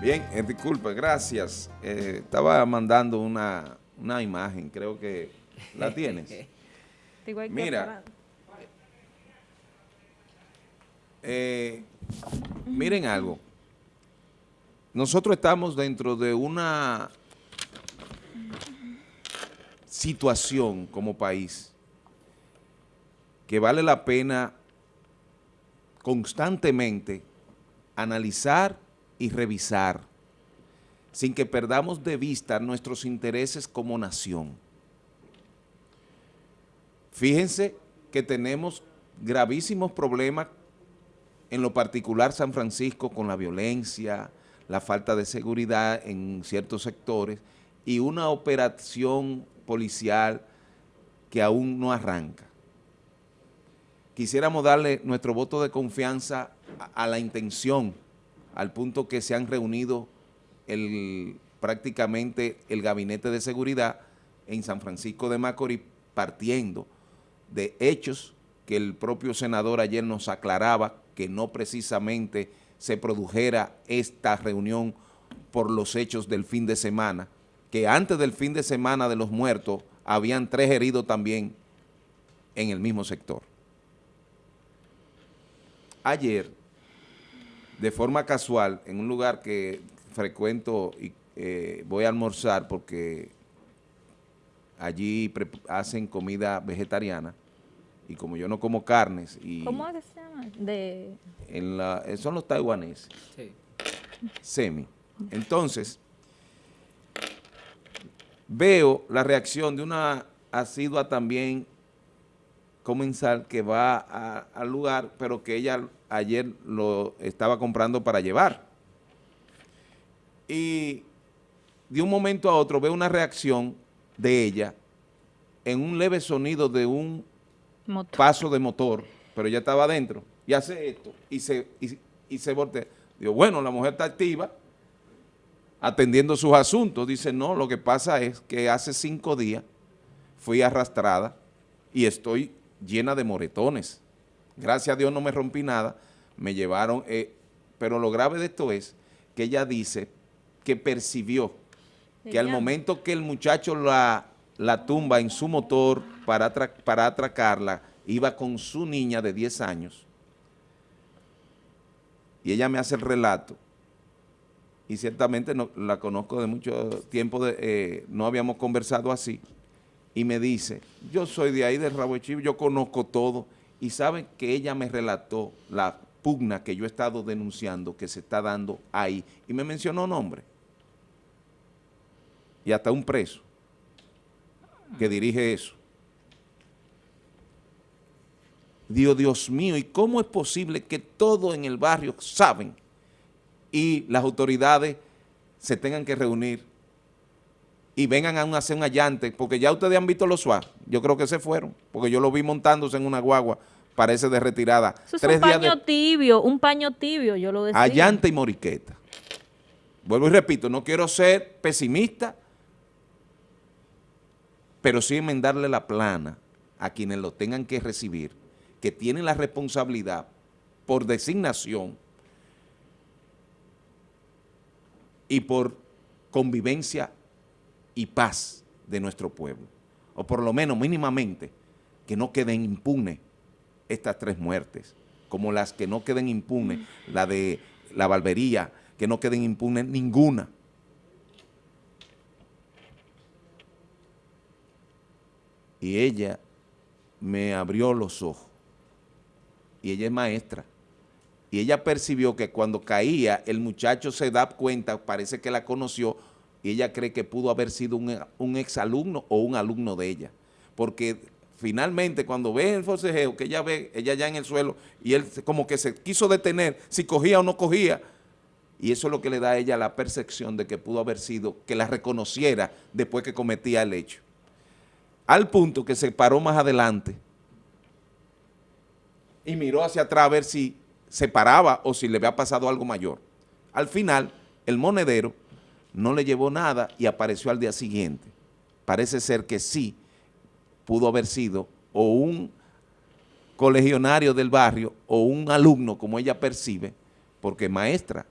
Bien, eh, disculpe, gracias. Eh, estaba mandando una, una imagen, creo que la tienes. Mira, eh, miren algo. Nosotros estamos dentro de una situación como país que vale la pena constantemente analizar y revisar sin que perdamos de vista nuestros intereses como nación. Fíjense que tenemos gravísimos problemas en lo particular San Francisco con la violencia, la falta de seguridad en ciertos sectores y una operación policial que aún no arranca. Quisiéramos darle nuestro voto de confianza a, la intención al punto que se han reunido el, prácticamente el gabinete de seguridad en San Francisco de Macorís partiendo de hechos que el propio senador ayer nos aclaraba que no precisamente se produjera esta reunión por los hechos del fin de semana, que antes del fin de semana de los muertos habían tres heridos también en el mismo sector. Ayer de forma casual en un lugar que frecuento y eh, voy a almorzar porque allí hacen comida vegetariana y como yo no como carnes y... ¿Cómo se llama? De... En la, eh, son los taiwaneses. Sí. Semi. Entonces, veo la reacción de una asidua también comensal que va al lugar, pero que ella ayer lo estaba comprando para llevar. Y de un momento a otro veo una reacción de ella en un leve sonido de un paso de motor, pero ella estaba adentro, y hace esto, y se, y, se voltea. Digo, bueno, la mujer está activa, atendiendo sus asuntos. Dice, no, lo que pasa es que hace cinco días fui arrastrada y estoy llena de moretones. Gracias a Dios no me rompí nada, me llevaron, eh, pero lo grave de esto es que ella dice que percibió que al momento que el muchacho la, la tumba en su motor para, para atracarla, iba con su niña de 10 años, y ella me hace el relato, y ciertamente no, la conozco de mucho tiempo, de, eh, no habíamos conversado así, y me dice, yo soy de ahí, de Rabo yo conozco todo, y saben que ella me relató la pugna que yo he estado denunciando que se está dando ahí, y me mencionó nombre, y hasta un preso que dirige eso. Dios, Dios mío, ¿y cómo es posible que todos en el barrio saben y las autoridades se tengan que reunir y vengan a hacer un allante, porque ya ustedes han visto los SWAT, yo creo que se fueron, porque yo lo vi montándose en una guagua, parece de retirada. Eso es un paño tibio, un paño tibio, yo lo decía. Allante y moriqueta. Vuelvo y repito, no quiero ser pesimista, pero sí enmendarle la plana a quienes lo tengan que recibir, que tienen la responsabilidad por designación y por convivencia y paz de nuestro pueblo, o por lo menos mínimamente que no queden impunes estas tres muertes, como las que no queden impunes, la de la barbería, que no queden impunes ninguna. Y ella me abrió los ojos. Y ella es maestra. Y ella percibió que cuando caía, el muchacho se da cuenta, parece que la conoció, y ella cree que pudo haber sido un, un exalumno o un alumno de ella. Porque finalmente cuando ve el forcejeo, que ella ve, ella ya en el suelo, y él como que se quiso detener, si cogía o no cogía, y eso es lo que le da a ella la percepción de que pudo haber sido, que la reconociera después que cometía el hecho. Al punto que se paró más adelante y miró hacia atrás a ver si se paraba o si le había pasado algo mayor. Al final, el monedero no le llevó nada y apareció al día siguiente. Parece ser que sí pudo haber sido o un colegionario del barrio o un alumno, como ella percibe, porque maestra.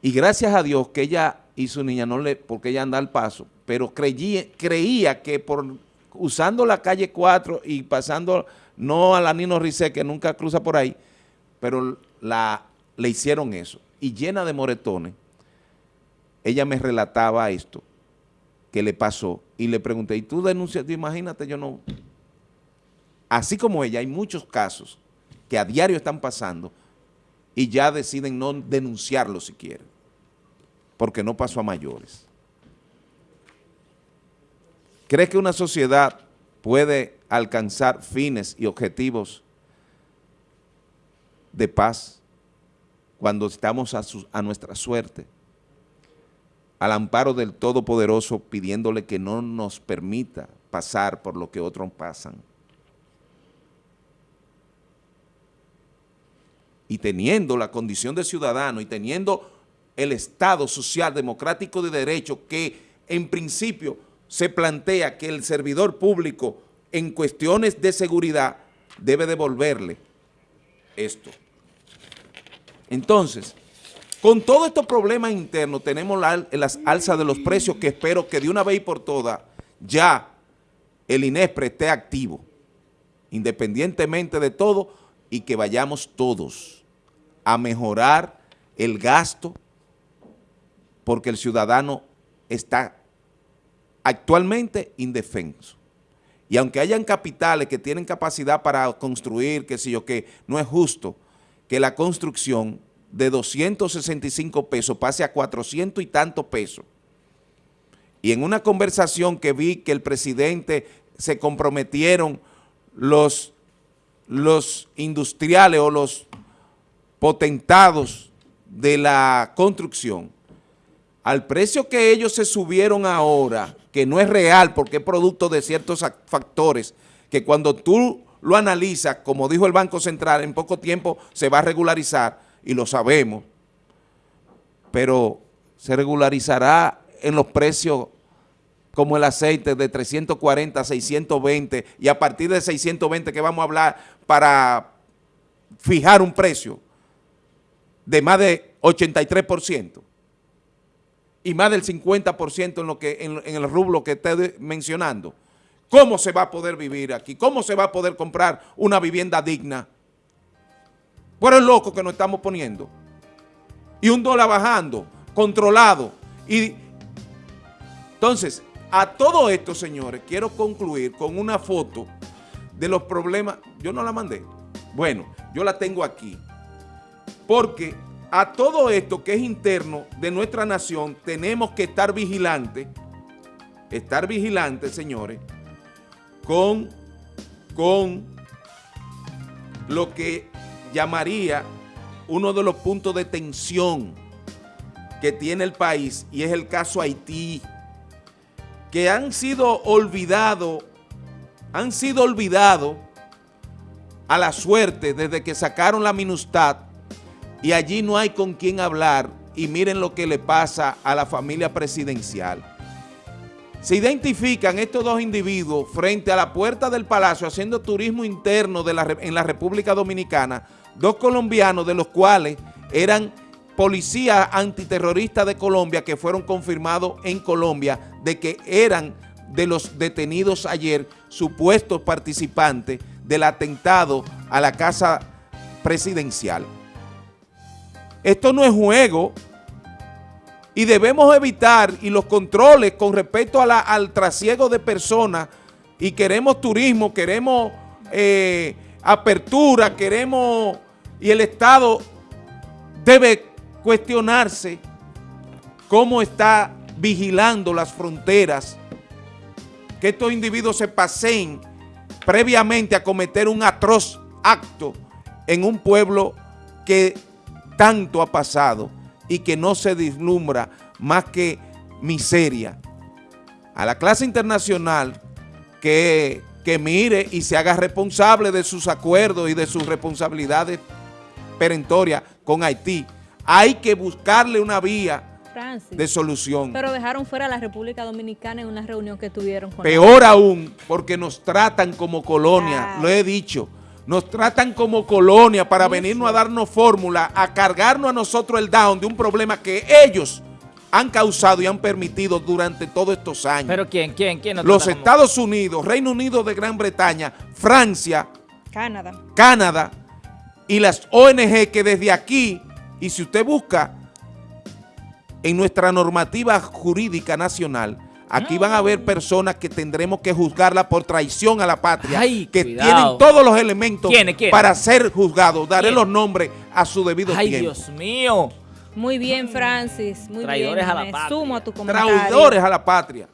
Y gracias a Dios que ella y su niña no le, porque ella anda al paso, pero creía que por usando la calle 4 y pasando, no a la Nino Rizé, que nunca cruza por ahí, pero la, le hicieron eso. Y llena de moretones, ella me relataba esto, que le pasó, y le pregunté, ¿y tú denuncias? Imagínate, yo no... Así como ella, hay muchos casos que a diario están pasando y ya deciden no denunciarlo si quieren, porque no pasó a mayores. ¿Cree que una sociedad puede alcanzar fines y objetivos de paz cuando estamos a, nuestra suerte? Al amparo del Todopoderoso pidiéndole que no nos permita pasar por lo que otros pasan. Y teniendo la condición de ciudadano y teniendo el Estado social, democrático de derecho que en principio se plantea que el servidor público en cuestiones de seguridad debe devolverle esto. Entonces, con todos estos problemas internos tenemos las alzas de los precios que espero que de una vez y por todas ya el INESPRE esté activo, independientemente de todo, y que vayamos todos a mejorar el gasto porque el ciudadano está actualmente indefenso. Y aunque hayan capitales que tienen capacidad para construir, que sé yo qué, no es justo que la construcción de 265 pesos pase a 400 y tantos pesos. Y en una conversación que vi que el presidente se comprometieron los, los industriales o los potentados de la construcción, al precio que ellos se subieron ahora, que no es real porque es producto de ciertos factores, que cuando tú lo analizas, como dijo el Banco Central, en poco tiempo se va a regularizar, y lo sabemos, pero se regularizará en los precios como el aceite de 340 a 620 y a partir de 620 que vamos a hablar para fijar un precio de más de 83% y más del 50% en, lo que, en, el rublo que estoy mencionando, ¿cómo se va a poder vivir aquí? ¿Cómo se va a poder comprar una vivienda digna? Por el loco que nos estamos poniendo. Y un dólar bajando, controlado. Y Entonces, a todo esto, señores, quiero concluir con una foto de los problemas. Yo no la mandé. Bueno, yo la tengo aquí. Porque a todo esto que es interno de nuestra nación, tenemos que estar vigilantes, estar vigilantes, señores, con, con lo que llamaría uno de los puntos de tensión que tiene el país, y es el caso Haití, que han sido olvidados, han sido olvidados a la suerte desde que sacaron la minustad y allí no hay con quién hablar y miren lo que le pasa a la familia presidencial. Se identifican estos dos individuos frente a la puerta del palacio haciendo turismo interno en la República Dominicana, dos colombianos de los cuales eran policías antiterroristas de Colombia que fueron confirmados en Colombia de que eran de los detenidos ayer supuestos participantes del atentado a la casa presidencial. Esto no es juego y debemos evitar y los controles con respecto al trasiego de personas y queremos turismo, queremos eh, apertura, queremos y el Estado debe cuestionarse cómo está vigilando las fronteras, que estos individuos se paseen previamente a cometer un atroz acto en un pueblo que tanto ha pasado y que no se vislumbra más que miseria. A la clase internacional que, que mire y se haga responsable de sus acuerdos y de sus responsabilidades perentorias con Haití. Hay que buscarle una vía de solución. Pero dejaron fuera a la República Dominicana en una reunión que tuvieron con Peor aún, porque nos tratan como colonia, lo he dicho. Nos tratan como colonia para venirnos a darnos fórmula, a cargarnos a nosotros el down de un problema que ellos han causado y han permitido durante todos estos años. ¿Pero quién? ¿Quién? ¿Quién nos Los como- Estados Unidos, Reino Unido de Gran Bretaña, Francia, Canadá. Canadá y las ONG que desde aquí, y si usted busca en nuestra normativa jurídica nacional, aquí van a haber personas que tendremos que juzgarla por traición a la patria, Ay, que cuidado. tienen todos los elementos para ser juzgados. Daré los nombres a su debido Ay, tiempo. Dios mío. Muy bien, Francis. Muy Traidores bien. a la Me patria. sumo a tu comentario. Traidores a la patria.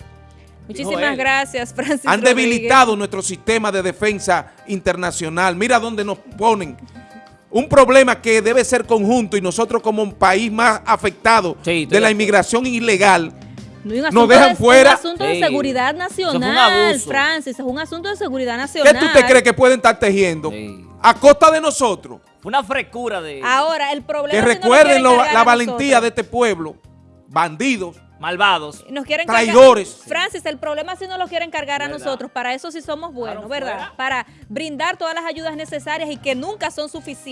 Muchísimas gracias, Francis. Han Rodríguez. debilitado nuestro sistema de defensa internacional. Mira dónde nos ponen. Un problema que debe ser conjunto y nosotros como un país más afectado Sí, de la inmigración ilegal, No, un Nos asunto dejan de- fuera. un asunto de seguridad nacional, abuso. Francis. Es un asunto de seguridad ¿qué nacional. tú te crees que pueden estar tejiendo? Sí. A costa de nosotros. Fue una frecura de Ahora, el problema Que es que no lo recuerden la valentía nosotros. de este pueblo. Bandidos. malvados. Nos quieren Traidores. cargar- Francis, el problema es si no lo quieren cargar a nosotros. Para eso sí somos buenos, Claro, ¿verdad? fuera. Para brindar todas las ayudas necesarias y que nunca son suficientes.